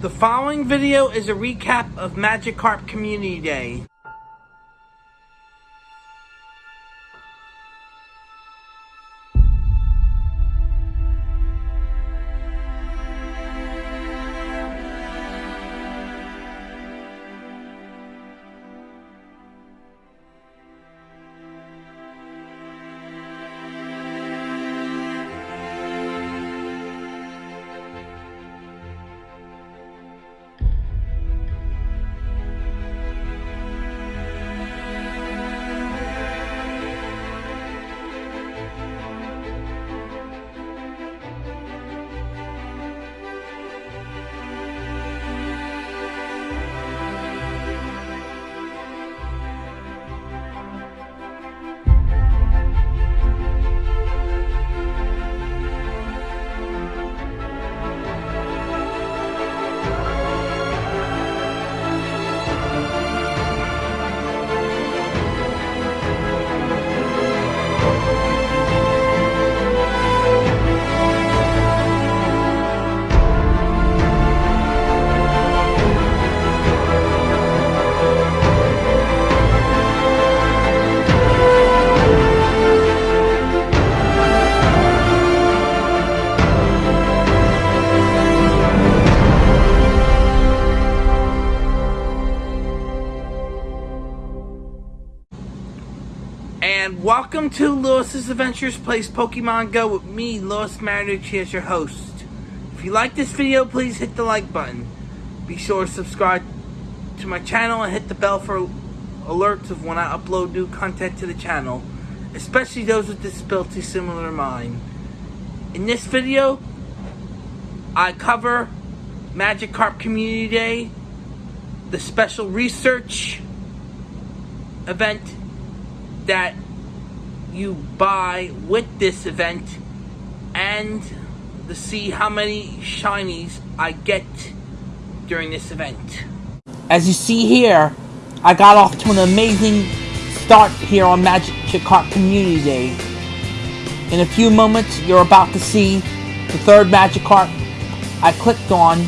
The following video is a recap of Magikarp Community Day. Welcome to Lewis's Adventures Plays Pokemon Go with me, Lewis Marinucci, as your host. If you like this video, please hit the like button. Be sure to subscribe to my channel and hit the bell for alerts of when I upload new content to the channel, especially those with disabilities similar to mine. In this video, I cover Magikarp Community Day, the special research event that you buy with this event and to see how many shinies I get during this event. As you see here, I got off to an amazing start here on Magic Magikarp Community Day. In a few moments, you're about to see the third Magikarp I clicked on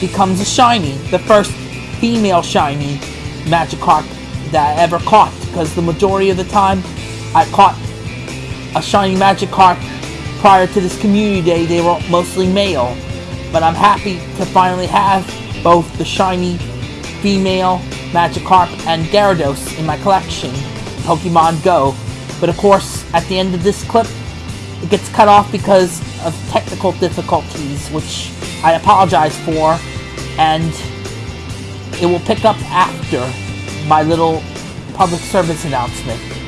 becomes a shiny, the first female shiny Magikarp that I ever caught because the majority of the time I caught a shiny Magikarp prior to this community day they were mostly male but I'm happy to finally have both the shiny female Magikarp and Gyarados in my collection Pokemon Go but of course at the end of this clip it gets cut off because of technical difficulties which I apologize for and it will pick up after my little public service announcement.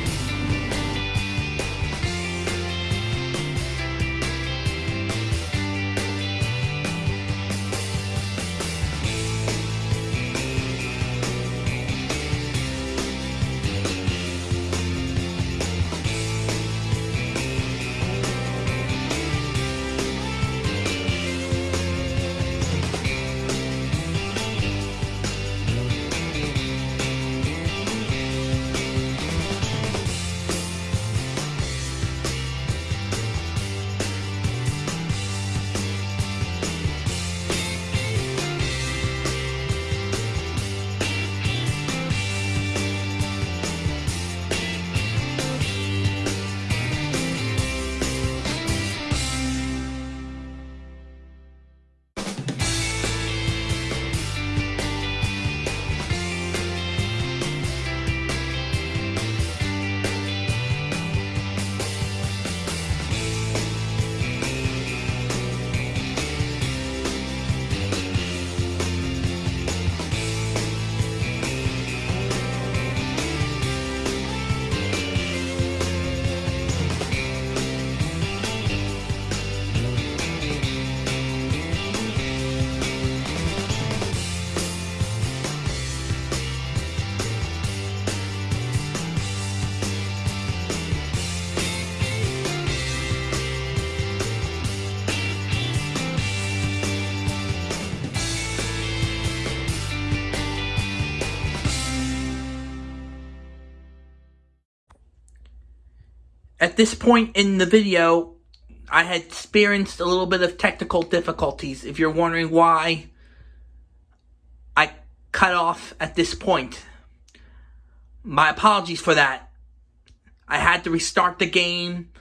At this point in the video, I had experienced a little bit of technical difficulties. If you're wondering why I cut off at this point. My apologies for that. I had to restart the game,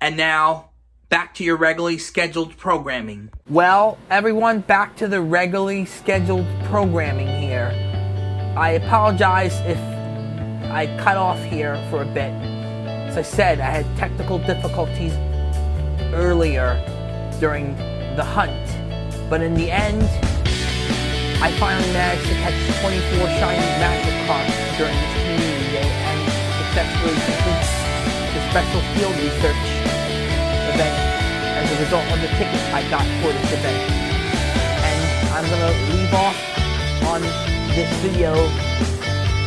and now back to your regularly scheduled programming. Well, everyone, back to the regularly scheduled programming here. I apologize if I cut off here for a bit. As I said, I had technical difficulties earlier during the hunt, but in the end, I finally managed to catch 24 shiny Magikarps during this community day and successfully complete the special field research event. As a result of the ticket I got for this event. And I'm gonna leave off on this video.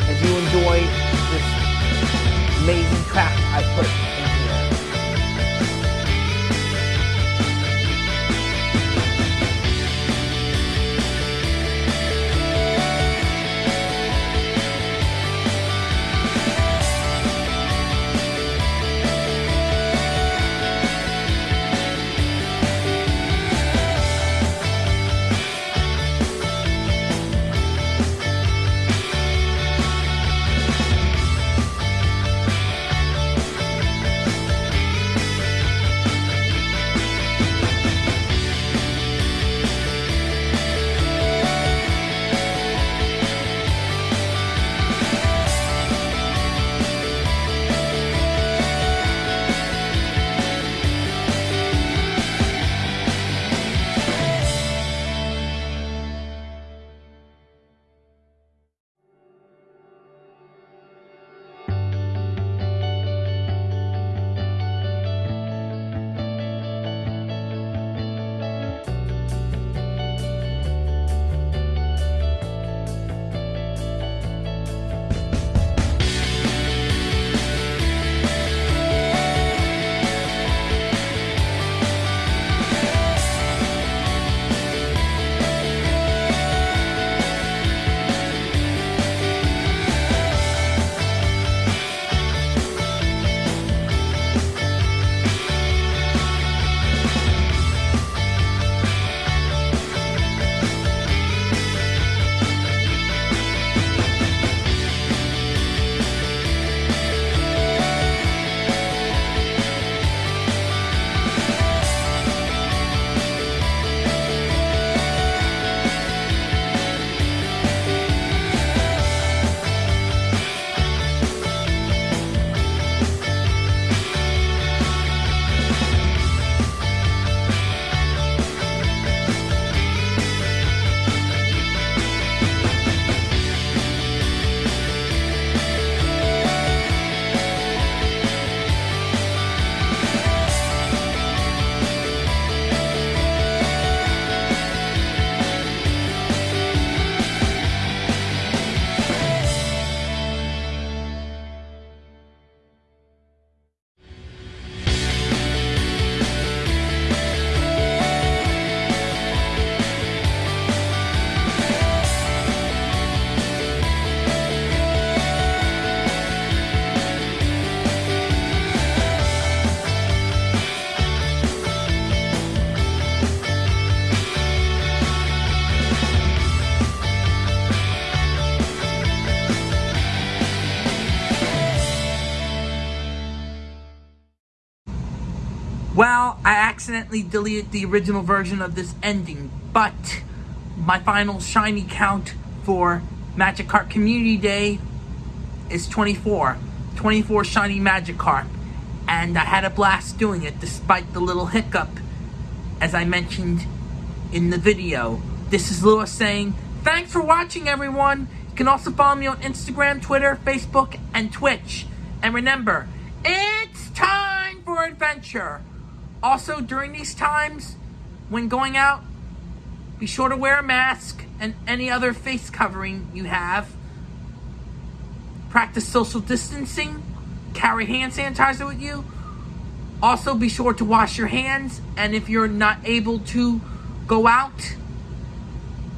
As you enjoy this amazing track I put Well, I accidentally deleted the original version of this ending, but my final shiny count for Magikarp Community Day is 24. 24 shiny Magikarp. And I had a blast doing it despite the little hiccup, as I mentioned in the video. This is Lewis saying, thanks for watching everyone. You can also follow me on Instagram, Twitter, Facebook, and Twitch. And remember, it's time for adventure. Also, during these times, when going out, be sure to wear a mask and any other face covering you have. Practice social distancing. Carry hand sanitizer with you. Also, be sure to wash your hands. And if you're not able to go out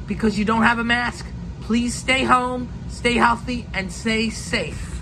because you don't have a mask, please stay home, stay healthy, and stay safe.